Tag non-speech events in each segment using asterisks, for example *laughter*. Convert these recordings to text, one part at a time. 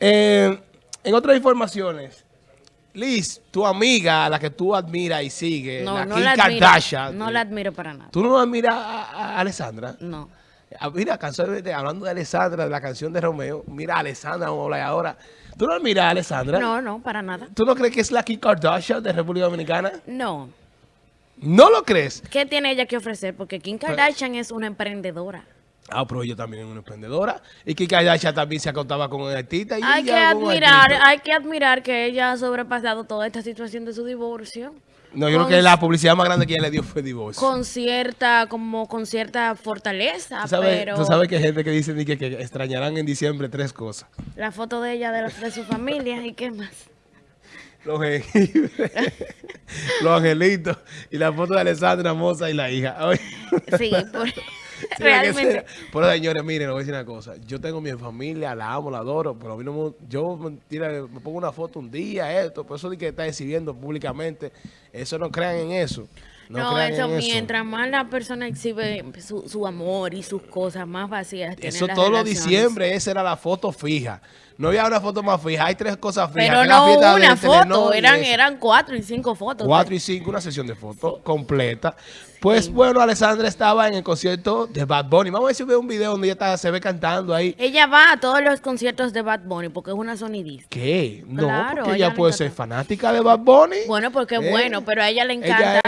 Eh, en otras informaciones, Liz, tu amiga, a la que tú admiras y sigues, No, la no Kim la admiro. Kardashian. No la admiro para nada. ¿Tú no admiras a, a Alessandra? No. Ah, Mira, casualmente, hablando de Alessandra, de la canción de Romeo, mira a Alessandra, vamos a hablar ahora. ¿Tú no admiras a Alessandra? No, no, para nada. ¿Tú no crees que es la Kim Kardashian de República Dominicana? No. ¿No lo crees? ¿Qué tiene ella que ofrecer? Porque Kim Kardashian es una emprendedora. Ah, pero ella también es una emprendedora. Y Kim Kardashian también se acostaba con un artista. Y Hay que admirar, artista. hay que admirar que ella ha sobrepasado toda esta situación de su divorcio. No, yo creo que la publicidad más grande que ella le dio fue divorcio. Con cierta, como con cierta fortaleza, ¿Tú sabes, pero tú sabes que hay gente que dice que, que extrañarán en diciembre tres cosas. la foto de ella, de, la- de su familia, ¿y qué más? Los *laughs* los angelitos y la foto de Alessandra Moza y la hija. Sí, por- *laughs* realmente. Pero señores, miren, les voy a decir una cosa. Yo tengo mi familia, la amo, la adoro, pero a mí no me, yo mentira, me pongo una foto un día, esto, por eso de que está exhibiendo públicamente, eso no crean en eso. No, eso, en mientras más la persona exhibe su, su amor y sus cosas más vacías. Eso las todos los diciembre, esa era la foto fija. No había una foto más fija, hay tres cosas fijas. Pero no una Telenor foto, eran, eran cuatro y cinco fotos. 4 y 5, una sesión de fotos completa. Pues bueno, Alessandra estaba en el concierto de Bad Bunny. Vamos a ver si ve un video donde ella está, se ve cantando ahí. Ella va a todos los conciertos de Bad Bunny porque es una sonidista. ¿Qué? No, Claro, porque ella puede ser fanática de Bad Bunny. Bueno, porque es Eh, bueno, pero a ella le encanta. Ella,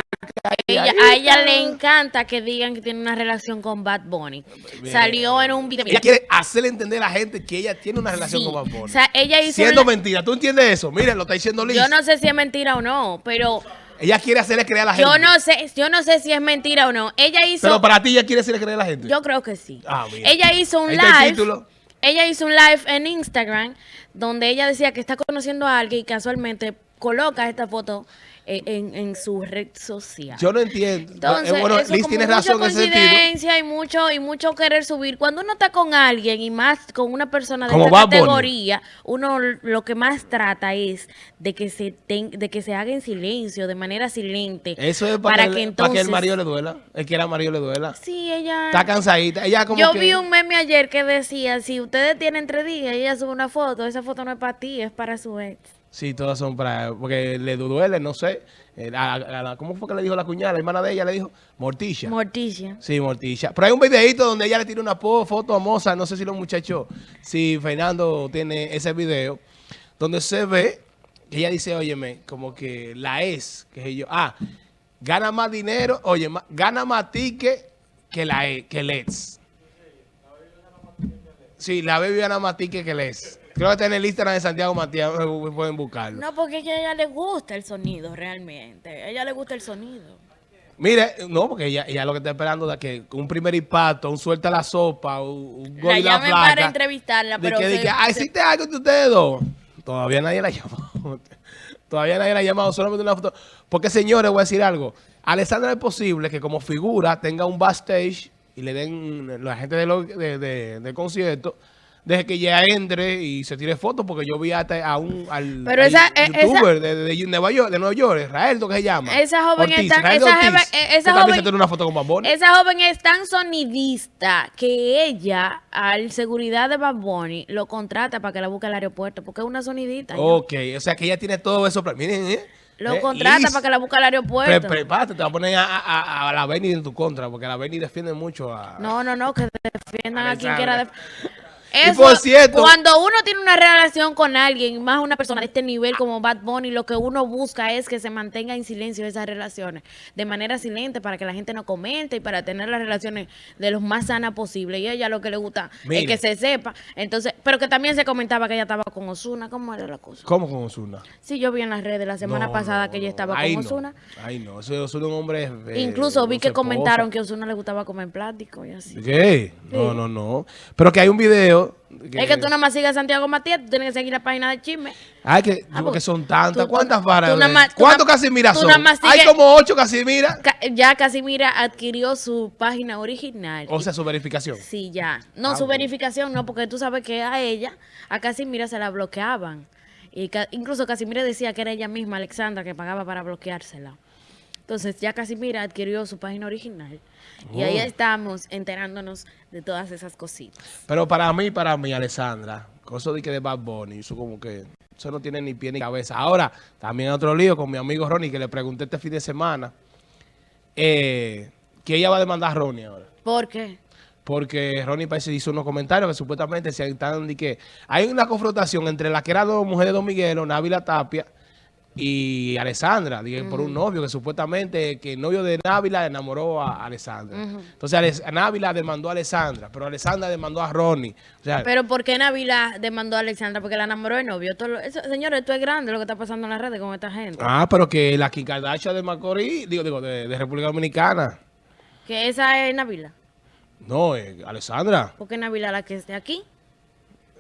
a ella le encanta que digan que tiene una relación con Bad Bunny. Salió en un video. Ella quiere hacerle entender a la gente que ella tiene una relación Sí. con Bad Bunny. O sea, ella hizo Siendo un- mentira. ¿Tú entiendes eso? Miren, lo está diciendo Liz. Yo no sé si es mentira o no, pero Ella quiere hacerle creer a la gente. yo no sé, yo no sé si es mentira o no. Ella hizo Pero para ti ella quiere hacerle creer a la gente. Yo creo que sí. Ah, mira. Ella hizo un Ahí está el live. título. Ella hizo un live en Instagram donde ella decía que está conociendo a alguien y casualmente coloca esta foto en, en su red social. Yo no entiendo. Entonces, Eh, bueno, eso Liz tiene razón en ese sentido. y mucho, y mucho querer subir. Cuando uno está con alguien y más con una persona de esta categoría, uno lo que más trata es de que se ten- de que se haga en silencio, de manera silente. Eso es para, que, que el- para que el entonces- marido le duela. El que era marido le duela. Sí, ella... Está cansadita. Ella como Yo que... vi un meme ayer que decía, si ustedes tienen tres días y ella sube una foto, esa foto no es para ti, es para su ex. Sí, todas son para... Porque le duele, no sé. Eh, a- a- a la- ¿Cómo fue que le dijo la cuñada? La hermana de ella le dijo Morticia. Morticia. Sí, Morticia. Pero hay un videito donde ella le tira una foto a Moza. No sé si los muchachos, si Fernando tiene ese video, donde se ve que ella dice, óyeme, como que la es, que yo, ah, gana más dinero, oye, ma- gana más ticket que la e- que el ex. Sí, la baby gana más ticket que el ex. Creo que está en el Instagram de Santiago Matías, eh, pueden buscarlo. No, porque es que a ella le gusta el sonido realmente. A ella le gusta el sonido. Mire, no, porque ella, ella lo que está esperando es que un primer impacto, un suelta la sopa, un, gol y la llamen para entrevistarla, de pero que, de que, ah, hiciste algo entre ustedes dos. Todavía nadie la ha llamado. *laughs* Todavía nadie la ha llamado, solamente una foto. Porque, señores, voy a decir algo. Alessandra es posible que como figura tenga un backstage y le den la gente de lo- de- de- del concierto, deje que ella entre y se tire fotos, porque yo vi hasta a un al, Pero al esa- eh, youtuber de, de- de Nueva York, de Nueva York, Israel, ¿lo que se llama? Esa joven Ortiz, está- esa Ortiz, esa joven- se una foto con Bad Bunny. Esa joven es tan sonidista que ella, al seguridad de Bad Bunny, lo contrata para que la busque al aeropuerto, porque es una sonidita. ya. Ok, o sea que ella tiene todo eso. Miren, ¿eh? Lo Eh, contrata Liz, para que la busque al pre- aeropuerto. Prepárate, te va a poner a, a- a la Benny en tu contra, porque la Benny defiende mucho a... No, no, no, que defiendan a quien quiera. Y Eso, por cierto- cuando uno tiene una relación con alguien, más una persona de este nivel como Bad Bunny, lo que uno busca es que se mantenga en silencio esas relaciones, de manera silente, para que la gente no comente y para tener las relaciones de lo más sanas posible. Y a ella lo que le gusta Mire. es que se sepa. Entonces, pero que también se comentaba que ella estaba con Osuna. ¿Cómo era la cosa? ¿Cómo con Osuna? Sí, yo vi en las redes la semana No, pasada no, que ella estaba con no. Osuna. Ay, no, eso es un hombre... eh, Incluso vi que comentaron que Osuna le gustaba comer plástico y así. ¿Qué? No, no, no. Pero que hay un video... Es que tú nada más sigues a Santiago Matías, tú tienes que seguir la página de chisme. Ay, que, Ah, porque pues, son tantas. tú- ¿Cuántas varas? ¿Cuántos tú son? Hay como ocho Casimiras. Ca- Ya Casimira adquirió su página original. O sea, su verificación. Sí, ya. No, Ah, su bueno. verificación no, porque tú sabes que a ella, a Casimira se la bloqueaban. Y ca- incluso Casimira decía que era ella misma, Alexandra, que pagaba para bloqueársela. Entonces ya Casimira adquirió su página original. Y ahí Oh. estamos enterándonos de todas esas cositas. Pero para mí, para mí, Alessandra, con eso de que de Bad Bunny, eso como que, eso no tiene ni pie ni cabeza. Ahora, también otro lío con mi amigo Ronnie, que le pregunté este fin de semana, eh, que ella va a demandar a Ronnie ahora. ¿Por qué? Porque Ronnie parece hizo unos comentarios que supuestamente se están de que hay una confrontación entre la que era dos mujeres de Don Miguelo, Návila Tapia y Alessandra, dije, por un novio que supuestamente que el novio de Návila enamoró a Alessandra. Entonces Návila demandó a Alessandra, pero Alessandra demandó a Ronnie. O sea, Pero ¿por qué Navila demandó a Alexandra? Porque la enamoró de novio. Todo lo- eso- señores, esto es grande lo que está pasando en las redes con esta gente. ah, pero que la Kim Kardashian de Macorís, digo, digo, de, de República Dominicana. Que esa es Navila. No, eh, Alessandra. ¿Por qué Navila la que esté aquí?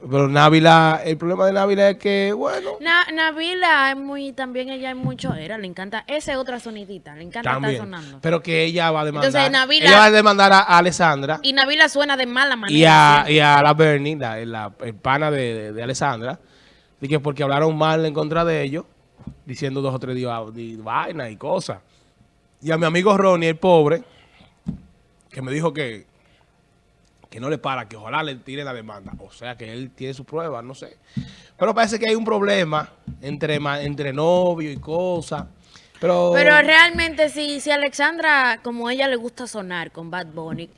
Pero Návila, el problema de Návila es que, bueno, Na, Navila es muy, también ella es mucho, era, le encanta, esa es otra sonidita, le encanta estar también. sonando. Pero que ella va a demandar. Entonces, Návila- ella va a demandar a, a Alessandra. Y Navila suena de mala manera. Y a, y a la Bernie, la, la- el pana de, de, de Alessandra, de que porque hablaron mal en contra de ellos, diciendo dos o tres días vainas y cosas. Y a mi amigo Ronnie, el pobre, que me dijo que, que no le para, que ojalá le tire la demanda. O sea, que él tiene sus pruebas, no sé. Pero parece que hay un problema entre, entre novio y cosas. Pero, Pero realmente si, si Alexandra, como ella le gusta sonar con Bad Bunny,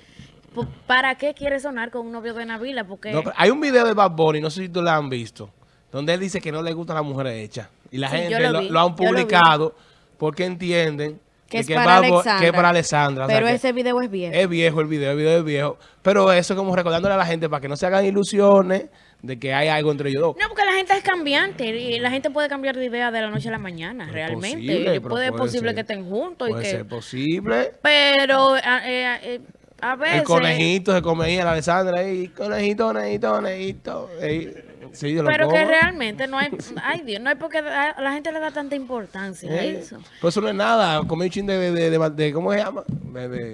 ¿para qué quiere sonar con un novio de Navila? Porque No, hay un video de Bad Bunny, no sé si tú lo han visto, donde él dice que no le gustan las mujeres hechas. Y la Sí, gente lo lo, han lo publicado porque entienden que es que para Bad Alexandra. que es para Alessandra. o sea Pero que ese video es viejo. es viejo el video, el video es viejo. Pero eso es como recordándole a la gente para que no se hagan ilusiones de que hay algo entre ellos dos. No, porque la gente es cambiante y la gente puede cambiar de idea de la noche a la mañana, Es realmente. posible, Y puede, puede posible ser. que estén juntos y Puede que... ser posible. Pero a, eh, eh, a veces... El conejito se comía la Alessandra ahí, conejito, conejito, conejito. ey, sí, Pero que como. realmente no hay... *laughs* Ay, Dios, no hay porque a la gente le da tanta importancia a Eh, eso. Pero eso no es nada, comí un chin de, de, de, de- ¿cómo se llama?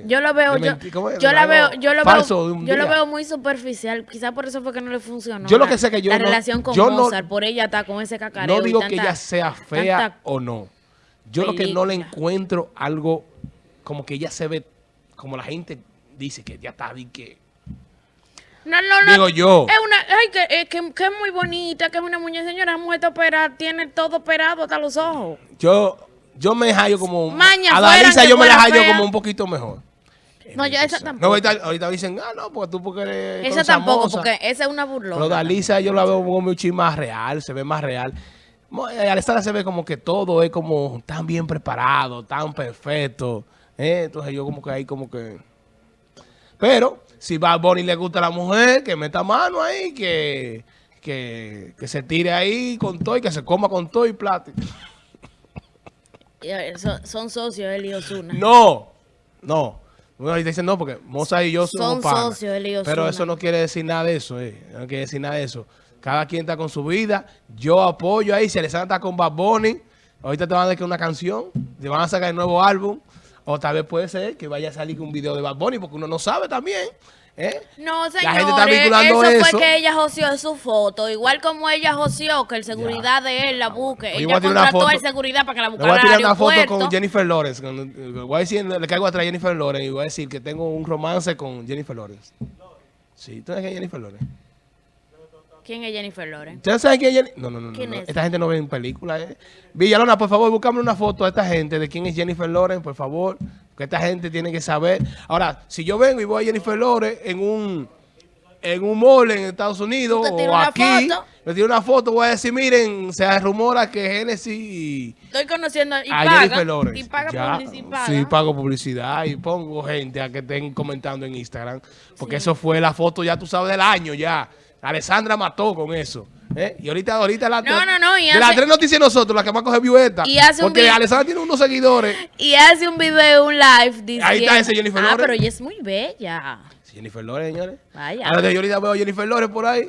Yo lo veo, yo, yo la veo, yo lo veo, yo lo veo muy superficial. Quizás por eso fue que no le funcionó. Yo lo que sé que yo la relación con yo no- Mozart, por ella está con ese cacareo. No digo que ella sea fea o no. Yo lo que no le encuentro algo como que ella se ve, como la gente dice que ya está, y que... No, no, no. Digo yo. Es una, ay, que, eh, que, que es muy bonita, que es una muñeca. Señora, esa mujer está operada, tiene todo operado hasta los ojos. Yo, yo me hallo como... Maña a Dalisa yo me la hallo fea. como un poquito mejor. No, yo esa No, tampoco. ahorita, ahorita dicen, ah, no, porque tú porque eres esa tampoco, moza". porque esa es una burlona. Pero Dalisa yo la veo como un chin más real, se ve más real. Eh, Alessandra se ve como que todo es como tan bien preparado, tan perfecto. ¿eh? Entonces yo como que ahí como que... Pero si Bad Bunny le gusta a la mujer, que meta mano ahí, que, que, que se tire ahí con todo y que se coma con todo y eh, Son, son socios él y Ozuna. No, no. Uno ahí dice no, porque Moza y yo somos Son panas. socios, él y Pero Ozuna. eso no quiere decir nada de eso, eh. No quiere decir nada de eso. Cada quien está con su vida. Yo apoyo ahí. Si Alessandra está con Bad Bunny, ahorita te van a dar una canción, te van a sacar el nuevo álbum. O tal vez puede ser que vaya a salir un video de Bad Bunny, porque uno no sabe también. ¿eh? No, La señores, gente está vinculando eso, eso. fue que ella joseó su foto. Igual como ella joseó que el seguridad de él la busque. Oye, ella contrató foto. al seguridad para que la buscara voy a tirar una foto con Jennifer Lawrence. con- voy a decir, le caigo atrás a Jennifer Lawrence y voy a decir que tengo un romance con Jennifer Lawrence. Sí, ¿tú sabes quién es Jennifer Lawrence? ¿Quién es Jennifer Lawrence? ¿Ustedes saben quién es Jennifer? No, no, no. no, ¿Quién no. es? Esta gente no ve en películas. Eh. Villalona, por favor, búscame una foto a esta gente de quién es Jennifer Lawrence, por favor. Que esta gente tiene que saber. Ahora, si yo vengo y voy a Jennifer Lawrence en un en un mall en Estados Unidos o aquí, me tiro una foto, voy a decir, miren, se rumora que Genesis Estoy conociendo y a paga. Jennifer Lawrence. Y paga Ya, publicidad. Sí, pago publicidad y pongo gente a que estén comentando en Instagram. Porque eso fue la foto, ya tú sabes, del año ya. Alessandra mató con eso. ¿eh? Y ahorita, ahorita la No, no, no, y de las hace- tres noticias nosotros, la que más coge view esta. Y hace un Porque video- Alessandra tiene unos seguidores. Y hace un video, un live diciendo... Ahí está ese Jennifer Ah, Lawrence. pero ella es muy bella. Jennifer Lawrence, señores. Vaya. Ahora yo ahorita veo a Jennifer Lawrence por ahí.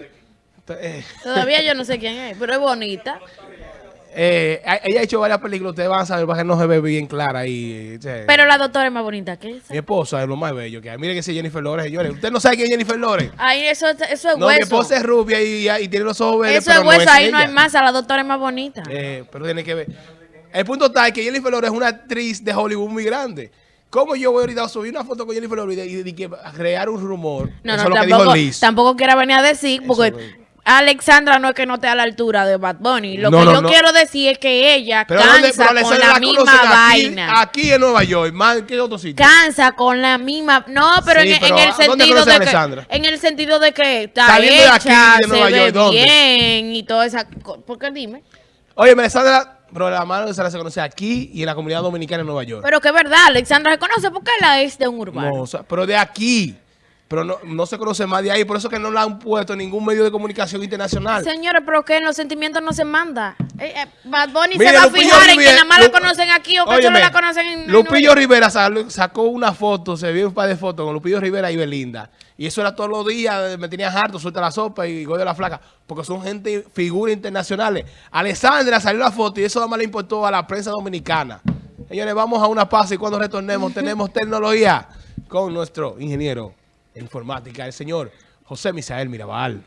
Todavía yo no sé quién es, pero es bonita. Eh, ella ha hecho varias películas, ustedes van a saber, para que no se ve bien clara ahí. Pero la doctora es más bonita que esa. Mi esposa es lo más bello que hay. Miren que ese Jennifer Lawrence, señores. Usted no sabe quién es Jennifer Lawrence. Ay, eso, eso es No, mi hueso. esposa es rubia y, y tiene los ojos verdes, eso es hueso, no ahí es no hay ella. más, a la doctora es más bonita. Eh, pero tiene que ver. El punto está que Jennifer Lawrence es una actriz de Hollywood muy grande. ¿Cómo yo voy ahorita a subir una foto con Jennifer Lawrence y, y- y que crear un rumor? No, Eso no, es lo que dijo tampoco, Liz. tampoco quiera venir a decir, porque es- Alexandra no es que no esté a la altura de Bad Bunny. Lo No, que no, yo no. quiero decir es que ella Pero, ¿dónde- cansa pero con la la misma aquí, vaina. aquí en Nueva York, más que en otro sitio. Cansa con la misma. No, pero, Sí, en, pero en el ¿a dónde sentido de que. Alexandra? En el sentido de que está Saliendo de aquí, de Nueva se ve York, ¿dónde? bien y toda esa. co- ¿Por qué dime? Oye, Alexandra, pero la mano de Sara se conoce aquí y en la comunidad dominicana en Nueva York. Pero que es verdad, Alexandra se conoce porque la es de un urbano. No, o sea, pero de aquí. Pero no, no se conoce más de ahí, por eso que no la han puesto en ningún medio de comunicación internacional. Señores, pero que los sentimientos no se manda. Eh, eh, Bad Bunny Mire, se va a Lupillo fijar en que nada más la conocen aquí o que solo la conocen en. Lupillo Rivera sacó una foto, se vio un par de fotos con Lupillo Rivera y Belinda. Y eso era todos los días, me tenía harto, suelta la sopa y de la flaca. Porque son gente, figuras internacionales. Alessandra salió la foto y eso nada más le importó a la prensa dominicana. Señores, vamos a una pausa y cuando retornemos *laughs* tenemos tecnología con nuestro ingeniero en informática, el señor José Misael Mirabal.